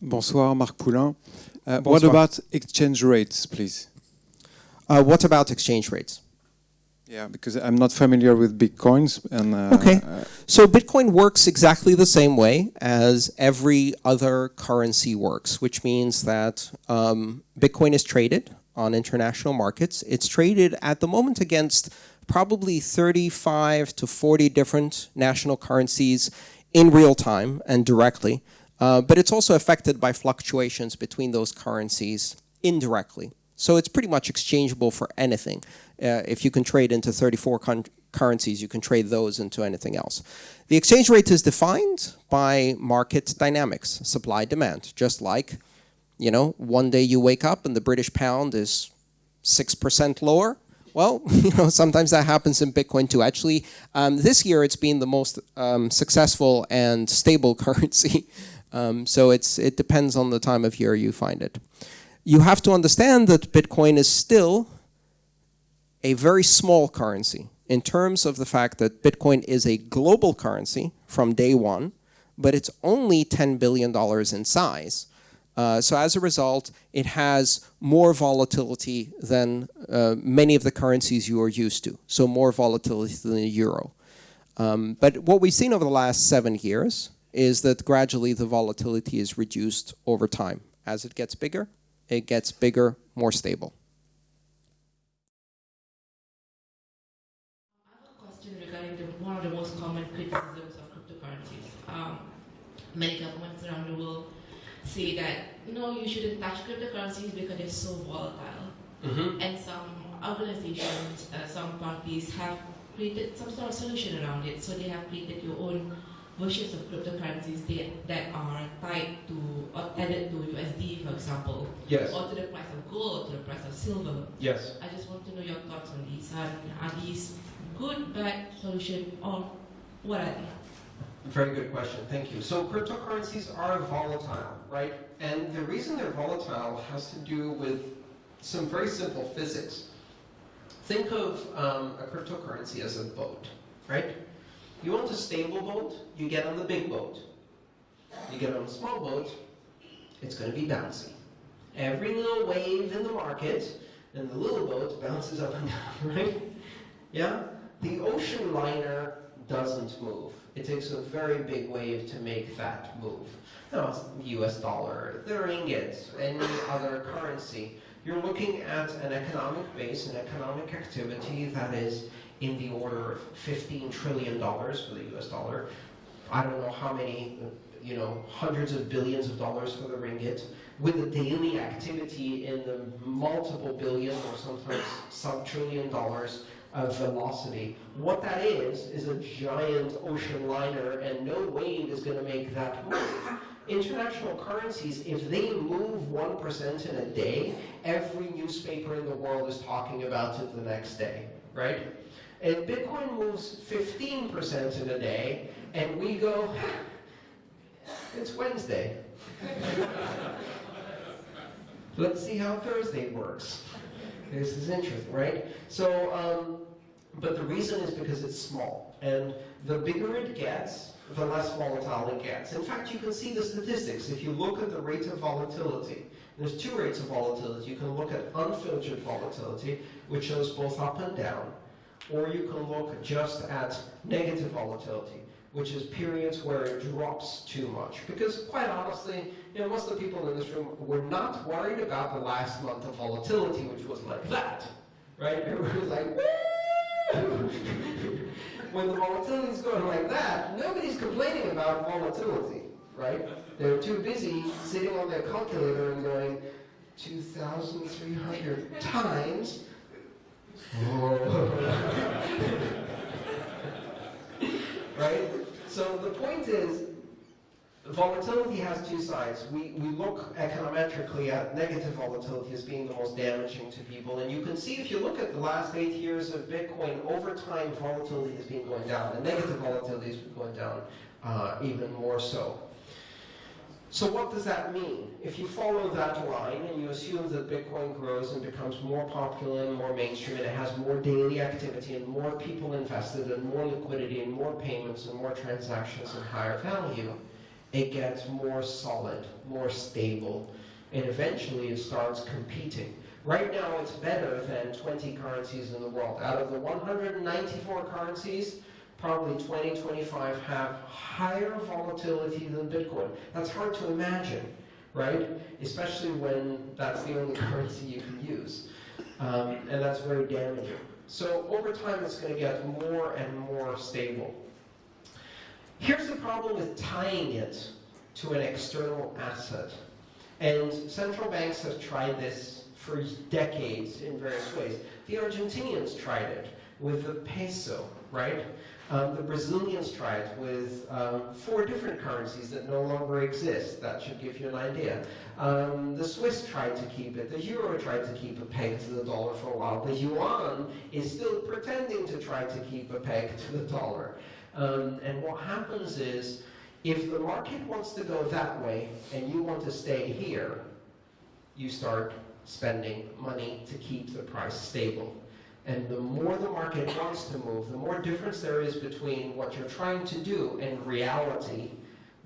Bonsoir, Marc Poulain. Uh, What about exchange rates, please? Uh, what about exchange rates? Yeah, because I'm not familiar with bitcoins and. Uh, Okay. So Bitcoin works exactly the same way as every other currency works, which means that um, Bitcoin is traded on international markets. It's traded at the moment against probably 35 to 40 different national currencies in real time and directly. Uh, but it's also affected by fluctuations between those currencies indirectly. So it's pretty much exchangeable for anything. Uh, if you can trade into 34 currencies, you can trade those into anything else. The exchange rate is defined by market dynamics, supply demand, just like, you know, one day you wake up and the British pound is 6% lower. Well, you know, sometimes that happens in Bitcoin too. Actually, um, this year it's been the most um, successful and stable currency. Um, so it's it depends on the time of year you find it. You have to understand that Bitcoin is still a very small currency in terms of the fact that Bitcoin is a global currency from day one, but it's only $10 billion in size. Uh, so as a result, it has more volatility than uh, many of the currencies you are used to. So more volatility than the euro. Um, but what we've seen over the last seven years is that gradually the volatility is reduced over time. As it gets bigger, it gets bigger, more stable. I have a question regarding the, one of the most common criticisms of cryptocurrencies. Um, many governments around the world say that no, you shouldn't touch cryptocurrencies because they're so volatile. And some organizations, uh, some parties have created some sort of solution around it. So they have created your own versions of cryptocurrencies that, that are tied to or tethered to USD, for example, Yes. or to the price of gold, or to the price of silver. Yes. I just want to know your thoughts on these. Are, are these good, bad solution, or what are they? Very good question, thank you. So cryptocurrencies are volatile, right? And the reason they're volatile has to do with some very simple physics. Think of um, a cryptocurrency as a boat, right? You want a stable boat, you get on the big boat. You get on a small boat, it's going to be bouncy. Every little wave in the market, and the little boat bounces up and down, right? Yeah? The ocean liner doesn't move. It takes a very big wave to make that move. Now, US dollar, the ringgit, any other currency. You're looking at an economic base, an economic activity that is in the order of $15 trillion for the US dollar. I don't know how many, you know, hundreds of billions of dollars for the ringgit, with a daily activity in the multiple billion or sometimes sub-trillion dollars of velocity. What that is, is a giant ocean liner and no wave is going to make that move. International currencies, if they move 1% in a day, every newspaper in the world is talking about it the next day, right? And Bitcoin moves 15% in a day, and we go, it's Wednesday. Let's see how Thursday works. This is interesting, right? So, um, but the reason is because it's small. And the bigger it gets, the less volatile it gets. In fact, you can see the statistics. If you look at the rate of volatility, there's two rates of volatility. You can look at unfiltered volatility, which shows both up and down, or you can look just at negative volatility, which is periods where it drops too much. Because quite honestly, you know, most of the people in this room were not worried about the last month of volatility, which was like that, right? Everybody was like, Woo! when the volatility is going like that, nobody's complaining about volatility, right? They're too busy sitting on their calculator and going 2,300 times. right? So the point is, volatility has two sides. We, we look econometrically at negative volatility as being the most damaging to people. And you can see if you look at the last eight years of Bitcoin, over time volatility has been going down. And negative volatility has been going down uh, even more so. So what does that mean? If you follow that line and you assume that Bitcoin grows and becomes more popular and more mainstream and it has more daily activity and more people invested and more liquidity and more payments and more transactions and higher value, it gets more solid, more stable, and eventually it starts competing. Right now, it's better than 20 currencies in the world. Out of the 194 currencies, probably 20, 25 have higher volatility than Bitcoin. That's hard to imagine, right? Especially when that's the only currency you can use. Um, and that's very damaging. So over time, it's going to get more and more stable. Here's the problem with tying it to an external asset. And central banks have tried this for decades in various ways. The Argentinians tried it with the peso, right? Um, the Brazilians tried it with um, four different currencies that no longer exist. That should give you an idea. Um, the Swiss tried to keep it. The euro tried to keep a peg to the dollar for a while. The yuan is still pretending to try to keep a peg to the dollar. Um, and what happens is, if the market wants to go that way and you want to stay here, you start spending money to keep the price stable. And the more the market wants to move, the more difference there is between what you're trying to do and reality,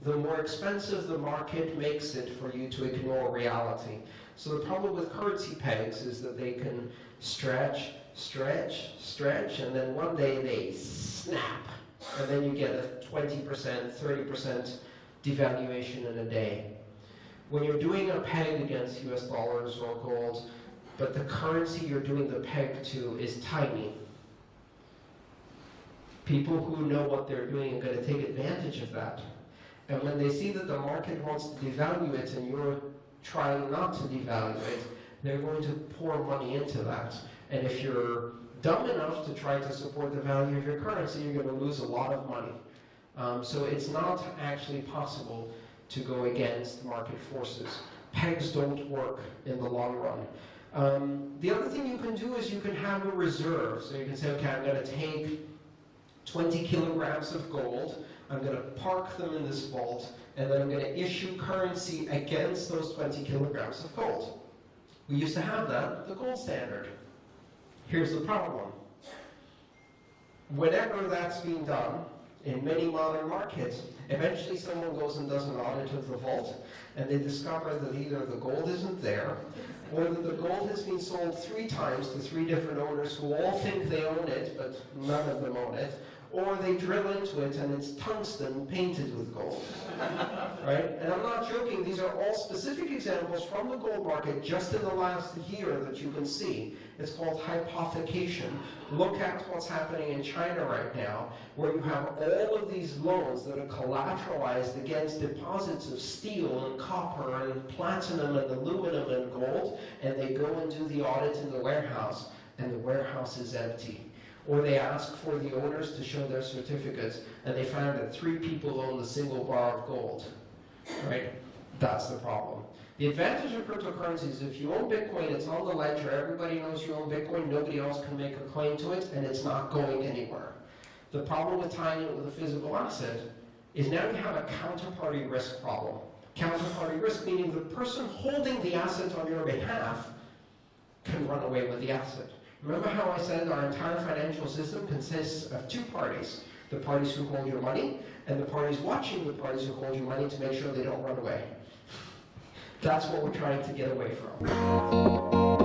the more expensive the market makes it for you to ignore reality. So the problem with currency pegs is that they can stretch, stretch, stretch, and then one day they snap. And then you get a 20%, 30% devaluation in a day. When you're doing a peg against US dollars or gold, but the currency you're doing the peg to is tiny. People who know what they're doing are going to take advantage of that. And when they see that the market wants to devalue it and you're trying not to devalue it, they're going to pour money into that. And if you're dumb enough to try to support the value of your currency, you're going to lose a lot of money. Um, so it's not actually possible to go against market forces. Pegs don't work in the long run. Um, the other thing you can do is you can have a reserve. So you can say, okay, I'm going to take 20 kilograms of gold, I'm going to park them in this vault, and then I'm going to issue currency against those 20 kilograms of gold. We used to have that, the gold standard. Here's the problem. Whenever that's being done, in many modern markets, eventually someone goes and does an audit of the vault, and they discover that either the gold isn't there, or that the gold has been sold three times to three different owners who all think they own it, but none of them own it, or they drill into it and it's tungsten painted with gold. Right? And I'm not joking, these are all specific examples from the gold market just in the last year that you can see. It's called hypothecation. Look at what's happening in China right now, where you have all of these loans that are collateralized against deposits of steel and copper and platinum and aluminum and gold, and they go and do the audit in the warehouse, and the warehouse is empty or they ask for the owners to show their certificates, and they find that three people own the single bar of gold, right? That's the problem. The advantage of cryptocurrency is if you own Bitcoin, it's on the ledger, everybody knows you own Bitcoin, nobody else can make a claim to it, and it's not going anywhere. The problem with tying it with a physical asset is now you have a counterparty risk problem. Counterparty risk meaning the person holding the asset on your behalf can run away with the asset. Remember how I said our entire financial system consists of two parties. The parties who hold your money, and the parties watching the parties who hold your money to make sure they don't run away. That's what we're trying to get away from.